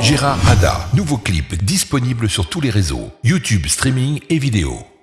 Gérard Hada, nouveau clip disponible sur tous les réseaux, YouTube, streaming et vidéo.